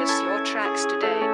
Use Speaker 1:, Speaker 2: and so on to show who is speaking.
Speaker 1: Purchase your tracks today.